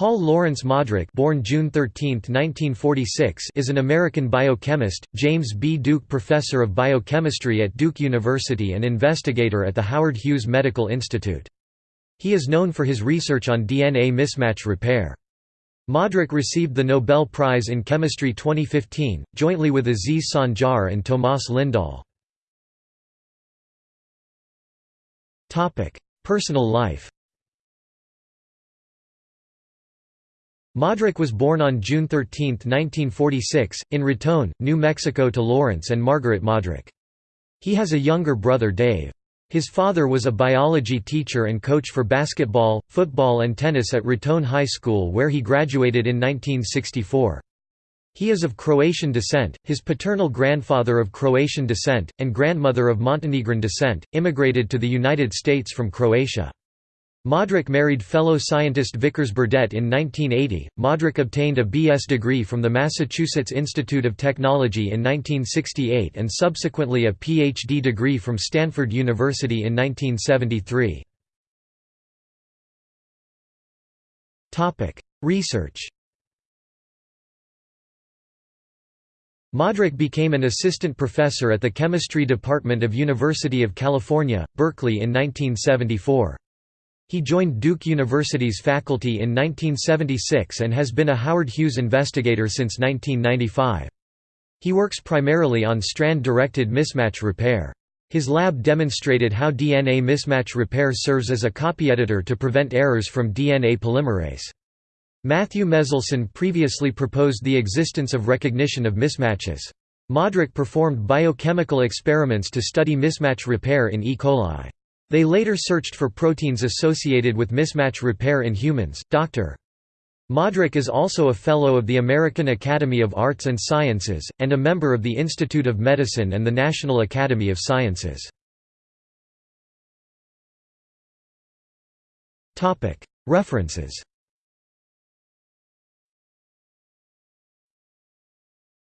Paul Lawrence Modrich born June 13, 1946, is an American biochemist, James B. Duke Professor of Biochemistry at Duke University and investigator at the Howard Hughes Medical Institute. He is known for his research on DNA mismatch repair. Modrich received the Nobel Prize in Chemistry 2015, jointly with Aziz Sancar and Tomas Lindahl. Personal life Modrich was born on June 13, 1946, in Raton, New Mexico to Lawrence and Margaret Modrich. He has a younger brother Dave. His father was a biology teacher and coach for basketball, football and tennis at Raton High School where he graduated in 1964. He is of Croatian descent, his paternal grandfather of Croatian descent, and grandmother of Montenegrin descent, immigrated to the United States from Croatia. Modrich married fellow scientist Vickers Burdett in 1980. Modrich obtained a B.S. degree from the Massachusetts Institute of Technology in 1968 and subsequently a Ph.D. degree from Stanford University in 1973. Topic: Research Modrich became an assistant professor at the chemistry department of University of California, Berkeley in 1974. He joined Duke University's faculty in 1976 and has been a Howard Hughes investigator since 1995. He works primarily on strand-directed mismatch repair. His lab demonstrated how DNA mismatch repair serves as a copy editor to prevent errors from DNA polymerase. Matthew Meselson previously proposed the existence of recognition of mismatches. Modrich performed biochemical experiments to study mismatch repair in E. coli. They later searched for proteins associated with mismatch repair in humans. Dr. Modrich is also a Fellow of the American Academy of Arts and Sciences, and a member of the Institute of Medicine and the National Academy of Sciences. References